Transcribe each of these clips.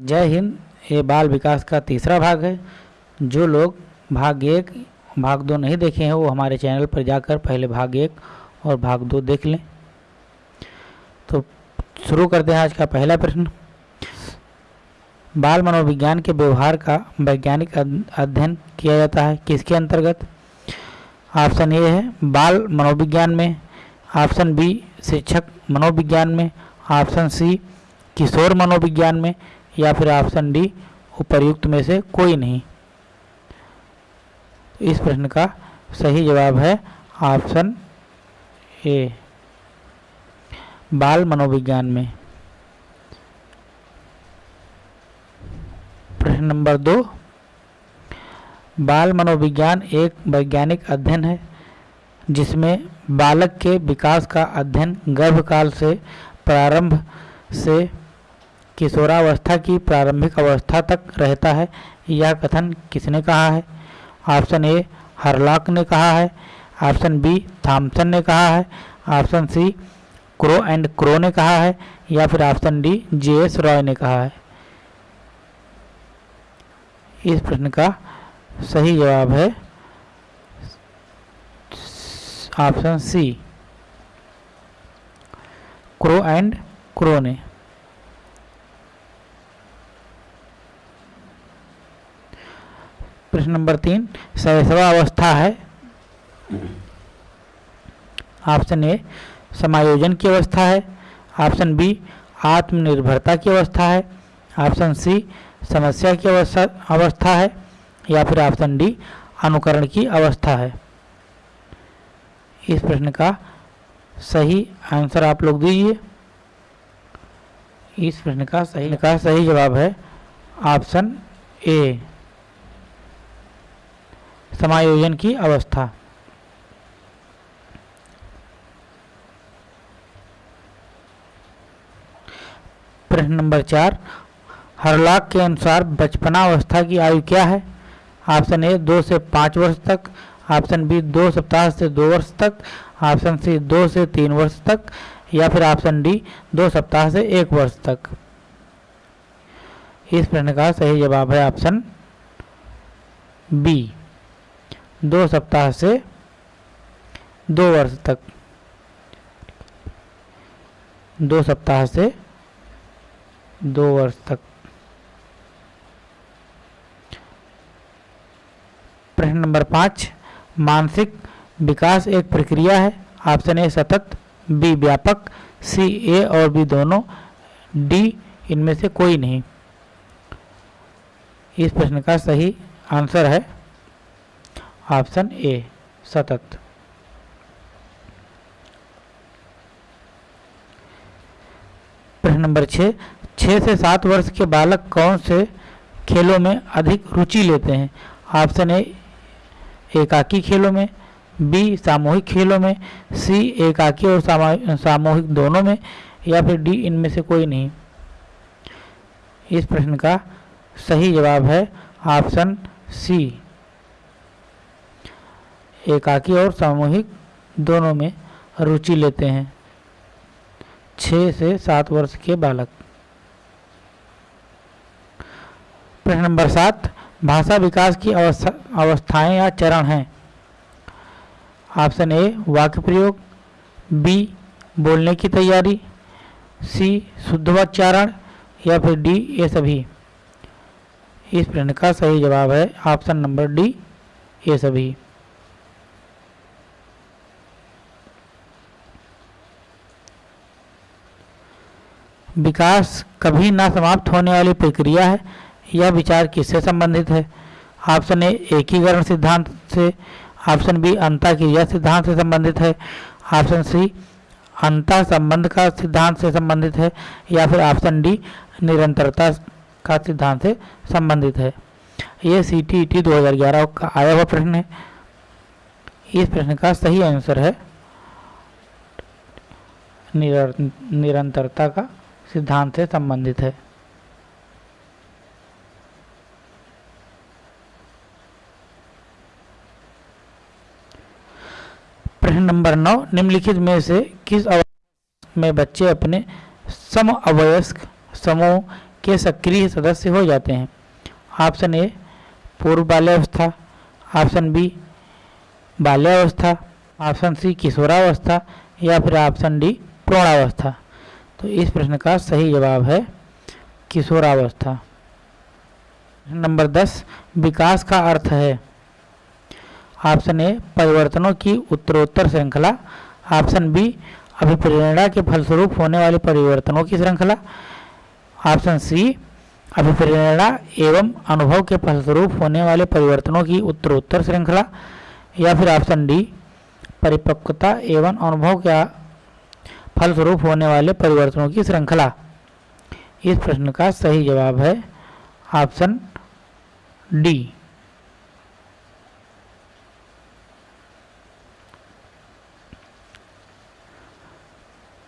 जय हिंद, ये बाल विकास का तीसरा भाग है। जो लोग भाग एक, भाग दो नहीं देखे हैं, वो हमारे चैनल पर जाकर पहले भाग एक और भाग दो देख लें। तो शुरू करते हैं आज का पहला प्रश्न। बाल मनोविज्ञान के व्यवहार का वैज्ञानिक अध्ययन किया जाता है। किसके अंतर्गत? ऑप्शन ए है, बाल मनोविज्ञान में। ऑप्शन बी, शिक्षक मनोविज्ञान में। ऑप्शन सी, किशोर मनोविज्ञान में। या फिर ऑप्शन डी उपर्युक्त में से कोई नहीं। इस प्रश्न का सही जवाब है ऑप्शन ए बाल मनोविज्ञान में। प्रश्न नंबर दो, बाल मनोविज्ञान एक वैज्ञानिक अध्ययन है, जिसमें बालक के विकास का अध्ययन गर्भकाल से प्रारंभ से किशोरावस्था की प्रारंभिक अवस्था तक रहता है। यह कथन किसने कहा है? ऑप्शन ए, हरलाक ने कहा है। ऑप्शन बी थॉमसन ने कहा है। Option C, Crow and Crow ने कहा है, या फिर option D J S Roy ने कहा है। इस प्रश्न का सही जवाब है option C, Crow and Crow ने। प्रश्न नंबर तीन सहसवा अवस्था है। ऑप्शन ए, समायोजन की अवस्था है। ऑप्शन बी, आत्मनिर्भरता की अवस्था है। ऑप्शन सी, समस्या की अवस्था अवस्था है, या फिर ऑप्शन डी, अनुकरण की अवस्था है। इस प्रश्न का सही आंसर आप लोग दीजिए। इस प्रश्न का सही का सही जवाब है ऑप्शन ए। समायोजन की अवस्था। प्रश्न नंबर चार, हरलाक के अनुसार बचपना अवस्था की आयु क्या है? ऑप्शन ए, दो से पाँच वर्ष तक, ऑप्शन बी, दो सप्ताह से दो वर्ष तक, ऑप्शन सी, दो से तीन वर्ष तक, या फिर ऑप्शन डी, दो सप्ताह से एक वर्ष तक। इस प्रश्न का सही जवाब है ऑप्शन बी। दो सप्ताह से दो वर्ष तक। दो सप्ताह से दो वर्ष तक। प्रश्न नंबर पाँच, मानसिक विकास एक प्रक्रिया है। ऑप्शन ए, सतत, बी, व्यापक, सी, ए और बी दोनों, डी, इनमें से कोई नहीं। इस प्रश्न का सही आंसर है ऑप्शन ए, सतत। प्रश्न नंबर छः छः से सात वर्ष के बालक कौन से खेलों में अधिक रुचि लेते हैं? ऑप्शन ए, एकाकी खेलों में, बी, सामूहिक खेलों में, सी, एकाकी और सामूहिक दोनों में, या फिर डी, इनमें से कोई नहीं। इस प्रश्न का सही जवाब है ऑप्शन सी। एकाकी और सामूहिक दोनों में रुचि लेते हैं। छः से सात वर्ष के बालक। प्रश्न नंबर सात, भाषा विकास की अवस्था, अवस्थाएँ या चरण हैं? ऑप्शन ए, वाक्य प्रयोग, बी, बोलने की तैयारी, सी शुद्धोच्चारण या फिर डी, ये सभी। इस प्रश्न का सही जवाब है ऑप्शन नंबर डी, ये सभी। विकास कभी ना समाप्त होने वाली प्रक्रिया है, यह विचार किससे संबंधित है? ऑप्शन ए, एकीकरण सिद्धांत से। ऑप्शन बी, अंता क्रिया सिद्धांत से संबंधित है। ऑप्शन सी, अंत संबंध का सिद्धांत से संबंधित है, या फिर ऑप्शन डी, निरंतरता का सिद्धांत से संबंधित है। ये सी टी टी दो हज़ार ग्यारह का आया हुआ प्रश्न है। इस प्रश्न का सही आंसर है निरंतरता का सिद्धांत से संबंधित है। प्रश्न नंबर नौ, निम्नलिखित में से किस अवस्था में बच्चे अपने सम अवयस्क समूह के सक्रिय सदस्य हो जाते हैं? ऑप्शन ए, पूर्व बाल्यावस्था। ऑप्शन बी, बाल्यावस्था। ऑप्शन सी, किशोरावस्था। या फिर ऑप्शन डी प्रौढ़ावस्था तो इस प्रश्न का सही जवाब है किशोरावस्था। नंबर दस, विकास का अर्थ है। ऑप्शन ए, परिवर्तनों की उत्तरोत्तर श्रृंखला। ऑप्शन बी, अभिप्रेरणा के फलस्वरूप होने वाले परिवर्तनों की श्रृंखला। ऑप्शन सी, अभिप्रेरणा एवं अनुभव के फलस्वरूप होने वाले परिवर्तनों की उत्तरोत्तर श्रृंखला। या फिर ऑप्शन डी, परिपक्वता एवं अनुभव का फलस्वरूप होने वाले परिवर्तनों की श्रृंखला। इस प्रश्न का सही जवाब है ऑप्शन डी।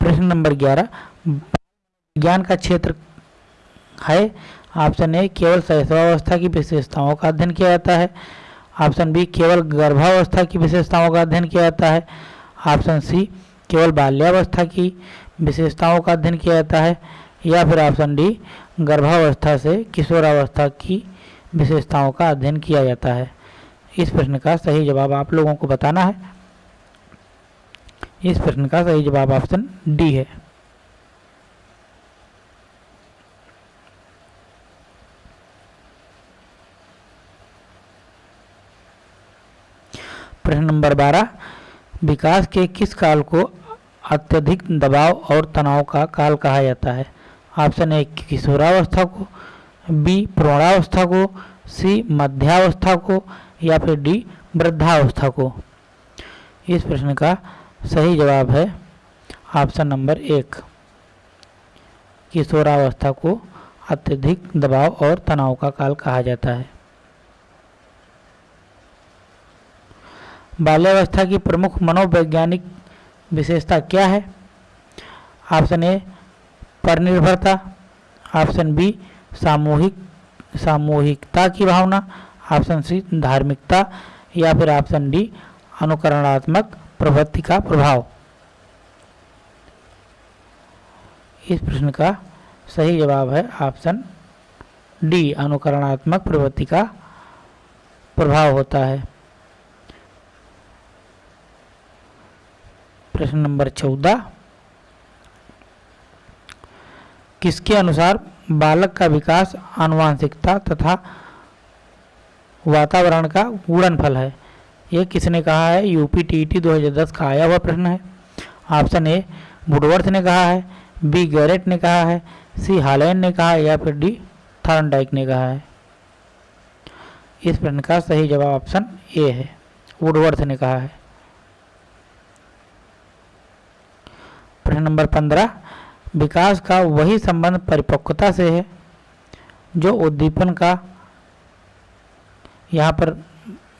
प्रश्न नंबर ग्यारह। विज्ञान का क्षेत्र है। ऑप्शन ए, केवल शैशवावस्था की विशेषताओं का अध्ययन किया जाता है। ऑप्शन बी, केवल गर्भावस्था की विशेषताओं का अध्ययन किया जाता है। ऑप्शन सी केवल बाल्यावस्था की विशेषताओं का अध्ययन किया जाता है या फिर ऑप्शन डी, गर्भावस्था से किशोरावस्था की विशेषताओं का अध्ययन किया जाता है। इस प्रश्न का सही जवाब आप लोगों को बताना है। इस प्रश्न का सही जवाब ऑप्शन डी है। प्रश्न नंबर बारह, विकास के किस काल को अत्यधिक दबाव और तनाव का काल कहा जाता है। ऑप्शन ए, किशोरावस्था को, बी, प्रौढ़ावस्था को, सी, मध्यावस्था को, या फिर डी, वृद्धावस्था को। इस प्रश्न का सही जवाब है ऑप्शन नंबर एक, किशोरावस्था को अत्यधिक दबाव और तनाव का काल कहा जाता है। बाल्यावस्था की प्रमुख मनोवैज्ञानिक विशेषता क्या है? ऑप्शन ए पर निर्भरता ऑप्शन बी, सामूहिक, सामूहिकता की भावना। ऑप्शन सी, धार्मिकता। या फिर ऑप्शन डी, अनुकरणात्मक प्रवृत्ति का प्रभाव। इस प्रश्न का सही जवाब है ऑप्शन डी, अनुकरणात्मक प्रवृत्ति का प्रभाव होता है। प्रश्न नंबर चौदह। किसके अनुसार बालक का विकास आनुवांशिकता तथा वातावरण का गुणनफल है? यह किसने कहा है? यूपी टी दो का आया हुआ प्रश्न है। ऑप्शन ए, वुडवर्थ ने कहा है। बी, गैरेट ने कहा है। सी हालैंड ने कहा है या फिर डी, थॉर्नडाइक ने कहा है। इस प्रश्न का सही जवाब ऑप्शन ए है। वुडवर्थ ने कहा है। प्रश्न नंबर पंद्रह, विकास का वही संबंध परिपक्वता से है, जो उद्दीपन का यहाँ पर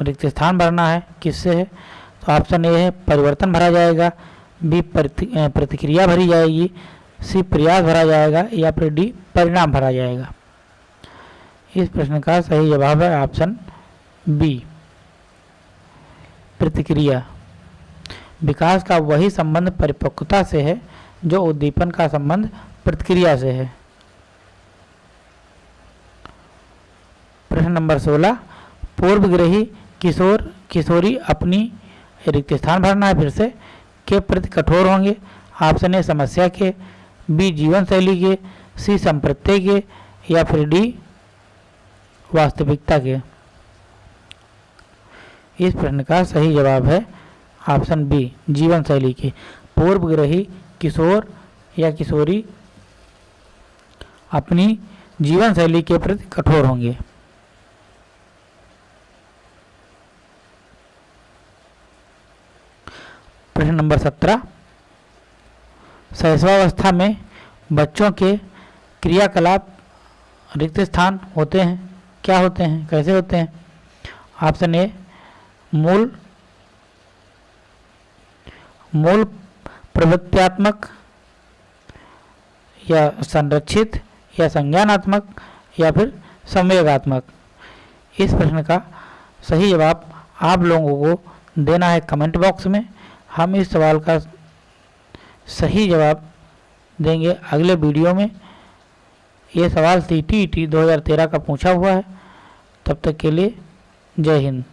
रिक्त स्थान भरना है, किससे है? तो ऑप्शन ए है, परिवर्तन भरा जाएगा, बी प्रतिक्रिया भरी जाएगी, सी प्रयास भरा जाएगा, या फिर डी परिणाम भरा जाएगा। इस प्रश्न का सही जवाब है ऑप्शन बी। प्रतिक्रिया। विकास का वही संबंध परिपक्वता से है, जो उद्दीपन का संबंध प्रतिक्रिया से है। प्रश्न नंबर 16 पूर्वग्रही किशोर, किशोरी अपनी रिक्त स्थान भरना है, फिर से, के प्रति कठोर होंगे? ऑप्शन ए, समस्या के, बी, जीवन शैली के, सी संप्रत्य के, या फिर डी, वास्तविकता के। इस प्रश्न का सही जवाब है ऑप्शन बी, जीवन शैली के। पूर्वग्रही किशोर या किशोरी अपनी जीवन शैली के प्रति कठोर होंगे। प्रश्न नंबर सत्रह, शैशवावस्था में बच्चों के क्रियाकलाप रिक्त स्थान होते हैं, क्या होते हैं, कैसे होते हैं? ऑप्शन ए, मूल मूल प्रवृत्त्यात्मक या संरक्षित या संज्ञानात्मक या फिर संवेगात्मक। इस प्रश्न का सही जवाब आप लोगों को देना है कमेंट बॉक्स में। हम इस सवाल का सही जवाब देंगे अगले वीडियो में। ये सवाल सी टी ई टी दो हज़ार तेरह का पूछा हुआ है। तब तक के लिए जय हिंद।